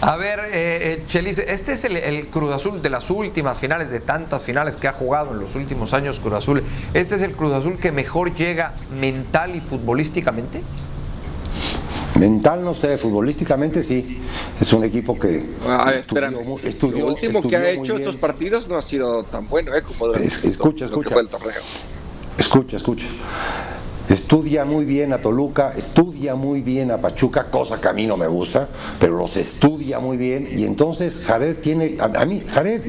A ver, eh, eh, Chelis, este es el, el, Cruz Azul de las últimas finales, de tantas finales que ha jugado en los últimos años Cruz Azul. ¿Este es el Cruz Azul que mejor llega mental y futbolísticamente? Mental no sé, futbolísticamente sí. Es un equipo que ah, estudió, estudió, Lo último que ha hecho estos partidos no ha sido tan bueno, ¿eh? Como es, escucha, escucha. el torneo. Escucha, escucha. Estudia muy bien a Toluca, estudia muy bien a Pachuca, cosa que a mí no me gusta, pero los estudia muy bien. Y entonces Jared tiene, a, mí, Jared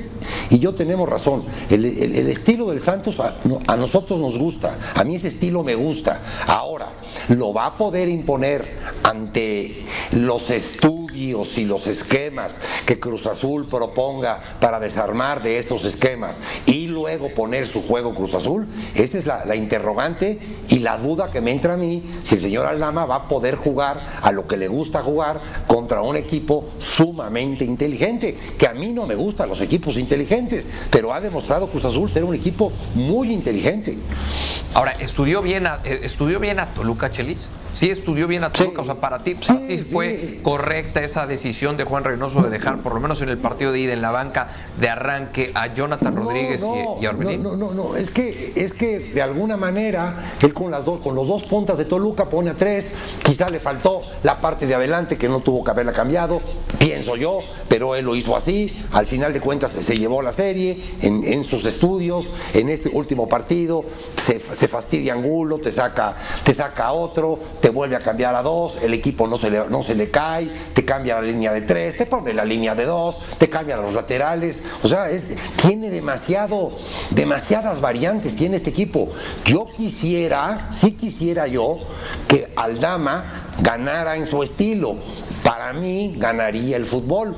y yo tenemos razón, el, estilo del Santos a, a, nosotros nos gusta, a mí ese estilo me gusta, ahora lo va a poder imponer ante los estudios y los esquemas que Cruz Azul proponga para desarmar de esos esquemas y luego poner su juego Cruz Azul, esa es la, la interrogante y la duda que me entra a mí si el señor Aldama va a poder jugar a lo que le gusta jugar contra un equipo sumamente inteligente, que a mí no me gustan los equipos inteligentes, pero ha demostrado Cruz Azul ser un equipo muy inteligente. Ahora, ¿estudió bien a, eh, ¿estudió bien a Toluca Chelis? Sí, estudió bien a Toluca, o sea, para ti, fue correcta esa decisión de Juan Reynoso de dejar, por lo menos en el partido de ida en la banca, de arranque a Jonathan Rodríguez y, y, a Orbelín. No, no, no, es que, es que de alguna manera él con las dos, con los dos puntas de Toluca pone a tres, quizás le faltó la parte de adelante que no tuvo que haberla cambiado, pienso yo, pero él lo hizo así, al final de cuentas se llevó la serie en, en sus estudios, en este último partido, se, se fastidia Angulo, te saca, te saca otro, te vuelve a cambiar a dos, el equipo no se le, no se le cae, te cambia la línea de tres, te pone la línea de dos, te cambia los laterales, o sea, es, tiene demasiado, demasiadas variantes, tiene este equipo. Yo quisiera, sí quisiera yo, que Aldama ganara en su estilo. Para mí ganaría el fútbol,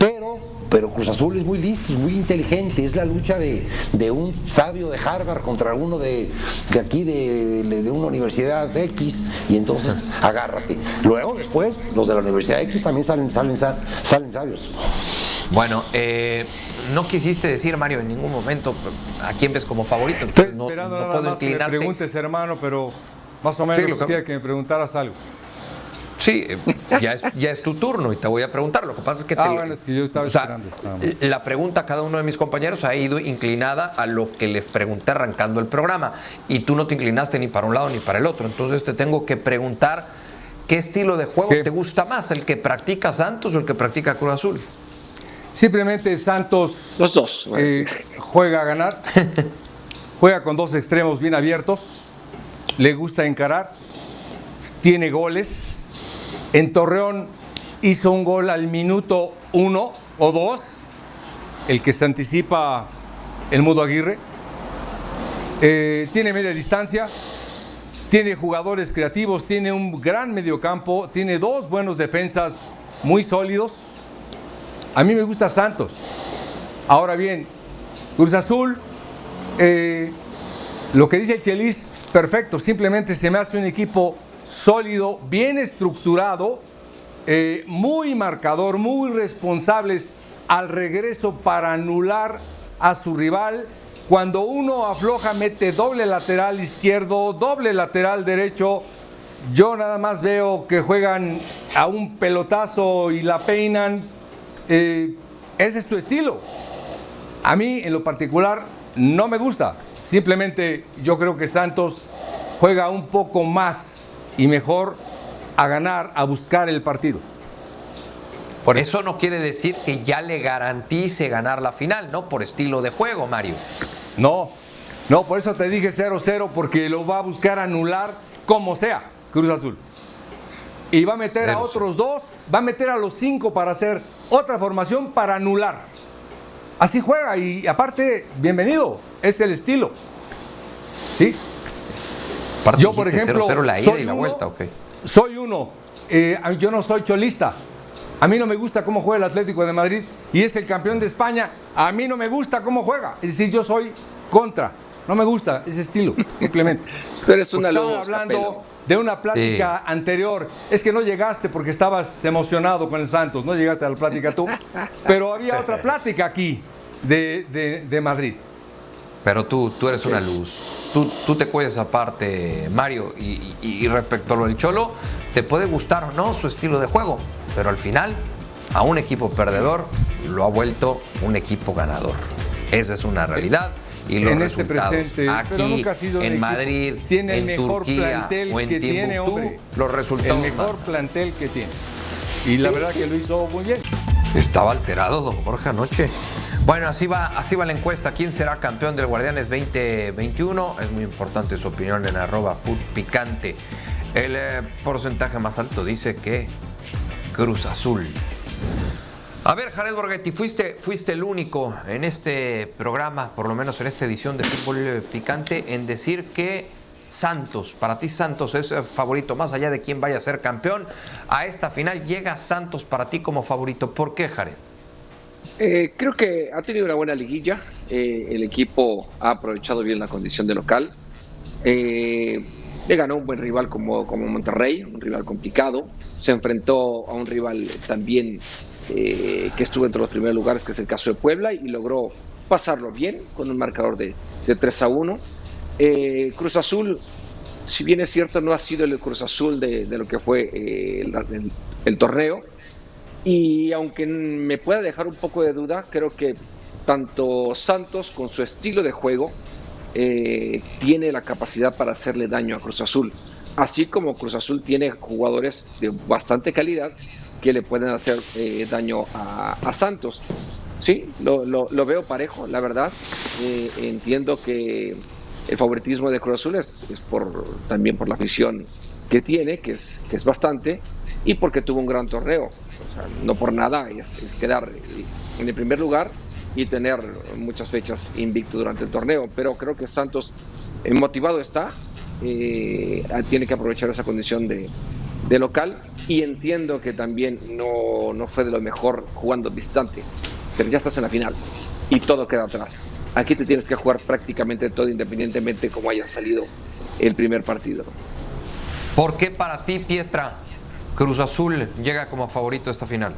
pero pero Cruz Azul es muy listo, es muy inteligente, es la lucha de, un sabio de Harvard contra uno de, aquí, de, de, una universidad X, y entonces agárrate. Luego, después, los de la Universidad X también salen, salen, salen sabios. Bueno, eh, no quisiste decir, Mario, en ningún momento a quién ves como favorito. Estoy no, esperando nada más que me preguntes, hermano, pero más o menos sí, que... que me preguntaras algo. Sí, eh, ya es, ya es tu turno y te voy a preguntar. Lo que pasa es que, ah, bueno, es que yo estaba esperando. la pregunta a cada uno de mis compañeros ha ido inclinada a lo que les pregunté arrancando el programa y tú no te inclinaste ni para un lado ni para el otro. Entonces te tengo que preguntar qué estilo de juego te gusta más, el que practica Santos o el que practica Cruz Azul. Simplemente Santos Los dos, eh, juega a ganar, juega con dos extremos bien abiertos, le gusta encarar, tiene goles en Torreón hizo un gol al minuto uno o dos, el que se anticipa el Mudo Aguirre. Eh, tiene media distancia, tiene jugadores creativos, tiene un gran mediocampo, tiene dos buenos defensas muy sólidos. A mí me gusta Santos. Ahora bien, Cruz Azul, eh, lo que dice Chelis, perfecto, simplemente se me hace un equipo sólido, bien estructurado, eh, muy marcador, muy responsables al regreso para anular a su rival. Cuando uno afloja, mete doble lateral izquierdo, doble lateral derecho. Yo nada más veo que juegan a un pelotazo y la peinan. Eh, ese es tu estilo. A mí, en lo particular, no me gusta. Simplemente yo creo que Santos juega un poco más y mejor a ganar, a buscar el partido. Por eso no quiere decir que ya le garantice ganar la final, ¿no? Por estilo de juego, Mario. No, no, por eso te dije 0-0, porque lo va a buscar anular como sea, Cruz Azul. Y va a meter a otros dos, va a meter a los cinco para hacer otra formación para anular. Así juega y aparte, bienvenido, es el estilo. ¿Sí? Yo, por ejemplo, soy uno, vuelta, Soy uno, eh, yo no soy cholista. A mí no me gusta cómo juega el Atlético de Madrid y es el campeón de España. A mí no me gusta cómo juega. Es decir, yo soy contra. No me gusta ese estilo, simplemente. Pero es una Estamos hablando de una plática anterior. Es que no llegaste porque estabas emocionado con el Santos, no llegaste a la plática tú. Pero había otra plática aquí de, de Madrid. Pero tú, tú eres una luz. tú, tú te cuides aparte, Mario, y, y respecto a lo del Cholo, te puede gustar o no su estilo de juego, pero al final a un equipo perdedor lo ha vuelto un equipo ganador. Esa es una realidad y los en este resultados presente, aquí en Madrid, tiene en el mejor Turquía plantel o en que tiene, hombre, los resultados el mejor plantel que tiene. Y la verdad que lo hizo muy bien. Estaba alterado don Jorge anoche. Bueno, así va, así va la encuesta. ¿Quién será campeón del Guardianes 2021? Es muy importante su opinión en arroba food picante. El eh, porcentaje más alto dice que Cruz Azul. A ver, Jared Borghetti, fuiste, fuiste el único en este programa, por lo menos en esta edición de Fútbol Picante, en decir que Santos, para ti Santos es favorito, más allá de quién vaya a ser campeón, a esta final llega Santos para ti como favorito. ¿Por qué, Jared? Eh, creo que ha tenido una buena liguilla, eh, el equipo ha aprovechado bien la condición de local, eh, le ganó un buen rival como, como Monterrey, un rival complicado, se enfrentó a un rival también eh, que estuvo entre los primeros lugares, que es el caso de Puebla, y logró pasarlo bien con un marcador de, de 3 a 1. Eh, Cruz Azul, si bien es cierto, no ha sido el Cruz Azul de, lo que fue el, torneo, y aunque me pueda dejar un poco de duda, creo que tanto Santos con su estilo de juego tiene la capacidad para hacerle daño a Cruz Azul, así como Cruz Azul tiene jugadores de bastante calidad que le pueden hacer eh, daño a, Santos. Sí, lo, lo, veo parejo, la verdad. Eh, entiendo que el favoritismo de Cruz Azul es, por, también por la afición que tiene, que es, que es bastante, y porque tuvo un gran torneo. No por nada es, quedar en el primer lugar y tener muchas fechas invicto durante el torneo. Pero creo que Santos eh, motivado está, tiene que aprovechar esa condición de, de local y entiendo que también no, no fue de lo mejor jugando distante, pero ya estás en la final y todo queda atrás. Aquí te tienes que jugar prácticamente todo independientemente como haya salido el primer partido. ¿Por qué para ti, Pietra, Cruz Azul llega como favorito a esta final?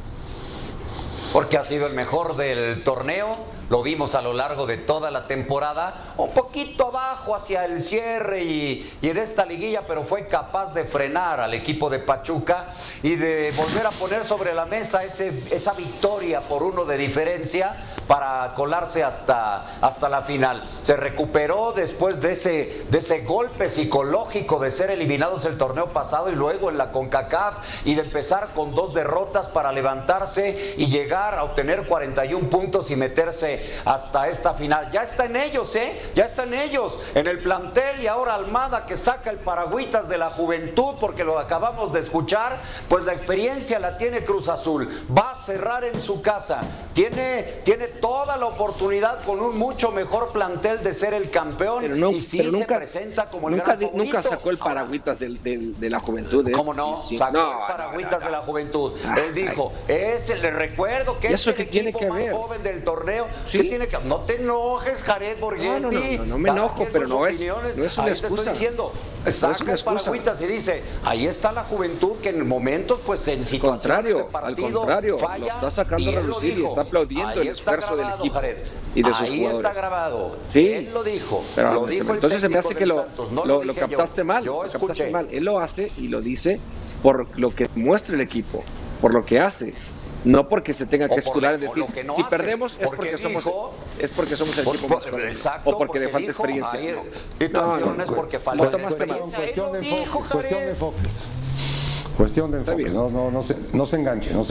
Porque ha sido el mejor del torneo lo vimos a lo largo de toda la temporada, un poquito abajo hacia el cierre y, en esta liguilla, pero fue capaz de frenar al equipo de Pachuca y de volver a poner sobre la mesa ese, esa victoria por uno de diferencia para colarse hasta, hasta la final. Se recuperó después de ese, de ese golpe psicológico de ser eliminados el torneo pasado y luego en la CONCACAF y de empezar con dos derrotas para levantarse y llegar a obtener 41 puntos y meterse hasta esta final. Ya está en ellos, ¿eh? Ya está en ellos, en el plantel y ahora Almada que saca el paragüitas de la juventud porque lo acabamos de escuchar, pues la experiencia la tiene Cruz Azul. Va a cerrar en su casa. Tiene, tiene toda la oportunidad con un mucho mejor plantel de ser el campeón y sí se presenta como el nunca, gran Nunca sacó el paragüitas de, la juventud. ¿eh? ¿Cómo no? Sacó el paragüitas de la juventud. Él dijo, es el, le recuerdo que es el equipo más joven del torneo ¿Qué tiene que No te enojes, Jared Borghetti. No, no, no, no, me enojo, pero no es, no es una excusa. Te estoy diciendo, saca el paragüitas y dice, ahí está la juventud que en momentos, pues en situaciones de partido, al contrario, falla. Lo está sacando a relucir y está aplaudiendo el esfuerzo del equipo. Jared. Y de sus ahí jugadores. está grabado. Sí. Él lo dijo. Pero, lo dijo entonces se me hace que lo, no lo, lo, captaste mal. Yo lo captaste mal. Él lo hace y lo dice por lo que muestra el equipo, por lo que hace. No porque se tenga que escudar en decir, si perdemos es porque, somos es porque somos el equipo más fuerte. O porque, de falta experiencia. no, no, no, es porque falta experiencia. Cuestión de enfoque. Cuestión de enfoque. Cuestión de enfoque. No, no, no, se, no se enganche. No